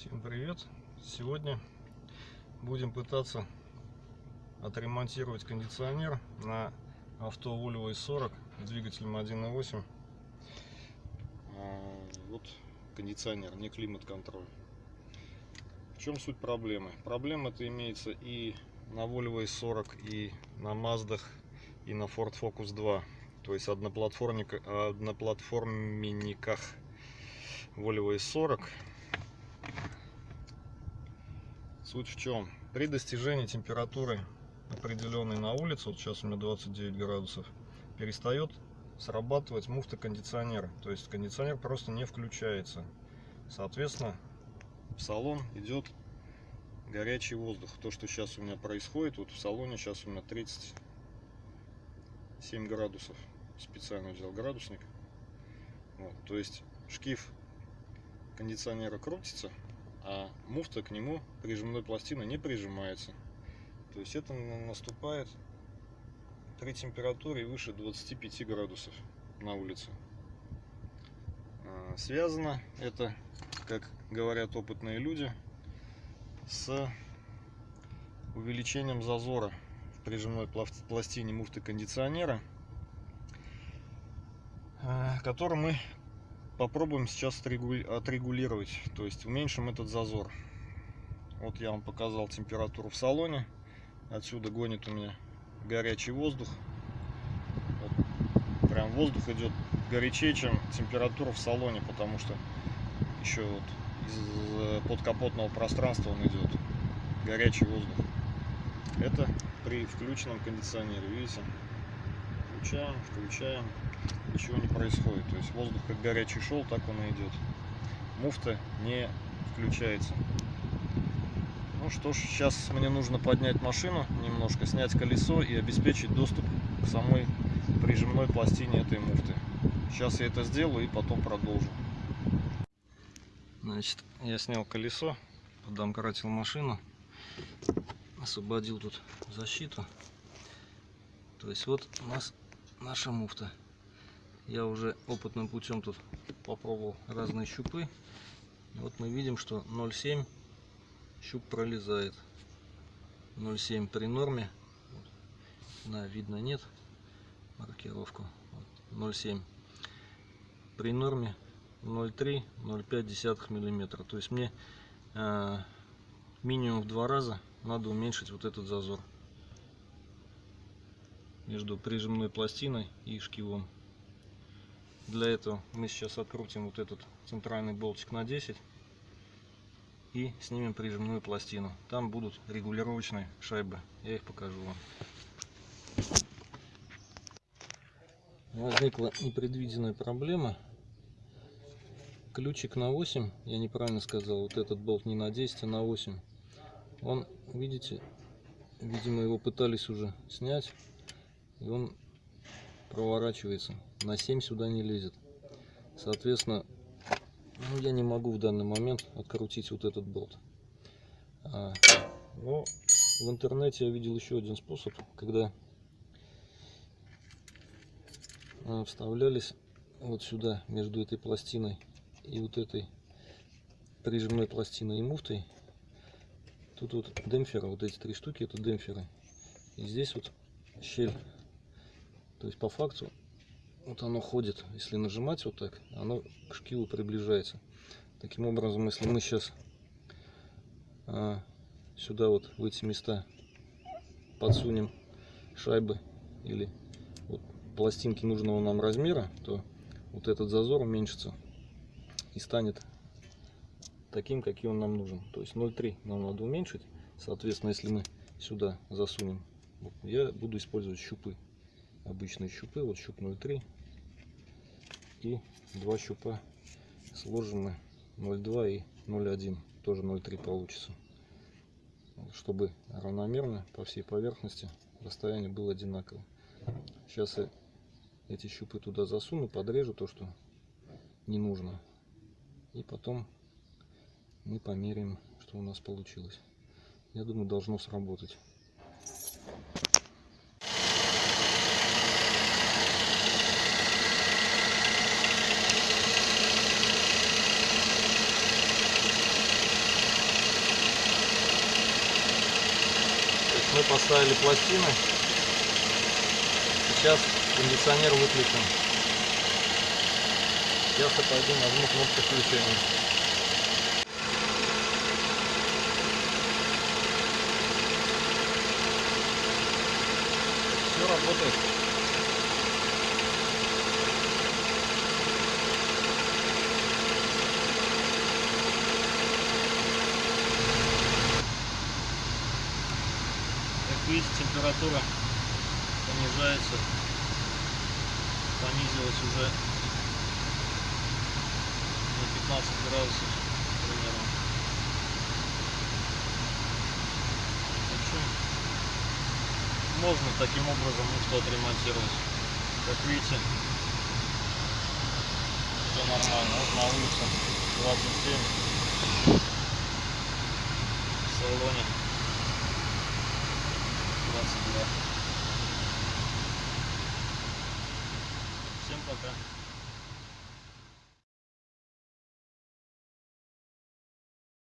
Всем привет! Сегодня будем пытаться отремонтировать кондиционер на авто Volvo S40 с двигателем 1.8. А, вот кондиционер, не климат-контроль. В чем суть проблемы? Проблема это имеется и на Volvo S40, и на Mazda, и на Ford Focus 2. То есть одноплатформенниках Volvo S40 Суть в чем? При достижении температуры определенной на улице, вот сейчас у меня 29 градусов, перестает срабатывать муфта кондиционера. То есть кондиционер просто не включается. Соответственно, в салон идет горячий воздух. То, что сейчас у меня происходит, вот в салоне сейчас у меня 37 градусов. Специально взял градусник. Вот, то есть шкив кондиционера крутится, а муфта к нему прижимной пластины не прижимается. То есть это наступает при температуре выше 25 градусов на улице. А, связано это, как говорят опытные люди, с увеличением зазора в прижимной пластине муфты кондиционера, а, который мы попробуем сейчас отрегулировать, то есть уменьшим этот зазор. Вот я вам показал температуру в салоне. Отсюда гонит у меня горячий воздух. Вот, прям воздух идет горячее, чем температура в салоне, потому что еще вот из подкапотного пространства он идет горячий воздух. Это при включенном кондиционере, видите? Включаем, включаем ничего не происходит. То есть воздух как горячий шел, так он и идет. Муфта не включается. Ну что ж, сейчас мне нужно поднять машину немножко, снять колесо и обеспечить доступ к самой прижимной пластине этой муфты. Сейчас я это сделаю и потом продолжу. Значит, я снял колесо, подомкратил машину, освободил тут защиту. То есть вот у нас наша муфта. Я уже опытным путем тут попробовал разные щупы. Вот мы видим, что 0,7 щуп пролезает. 0,7 при норме. Да, видно нет маркировку. 0,7 при норме 0,3-0,5 миллиметра. То есть мне э, минимум в два раза надо уменьшить вот этот зазор между прижимной пластиной и шкивом. Для этого мы сейчас открутим вот этот центральный болтик на 10 и снимем прижимную пластину. Там будут регулировочные шайбы. Я их покажу вам. Возникла непредвиденная проблема. Ключик на 8, я неправильно сказал, вот этот болт не на 10, а на 8. Он, видите, видимо его пытались уже снять, и он проворачивается. На 7 сюда не лезет. Соответственно ну, я не могу в данный момент открутить вот этот болт. А, но в интернете я видел еще один способ когда а, вставлялись вот сюда между этой пластиной и вот этой прижимной пластиной и муфтой. Тут вот демпферы вот эти три штуки это демпферы. И здесь вот щель то есть по факту вот оно ходит. Если нажимать вот так, оно к шкиву приближается. Таким образом, если мы сейчас а, сюда вот в эти места подсунем шайбы или вот пластинки нужного нам размера, то вот этот зазор уменьшится и станет таким, каким он нам нужен. То есть 0,3 нам надо уменьшить. Соответственно, если мы сюда засунем, я буду использовать щупы обычные щупы, вот щуп 0,3 и два щупа сложены 0,2 и 0,1, тоже 0,3 получится, чтобы равномерно по всей поверхности расстояние было одинаково. Сейчас я эти щупы туда засуну, подрежу то, что не нужно, и потом мы померяем, что у нас получилось. Я думаю, должно сработать. Мы поставили пластины. Сейчас кондиционер выключен. Сейчас я пойду нажму кнопку включения. Все работает. Видите, температура понижается, понизилась уже на 15 градусов примерно. Можно таким образом муфту отремонтировать. Как видите, все нормально. Вот на улице 27 в салоне 22. Всем пока.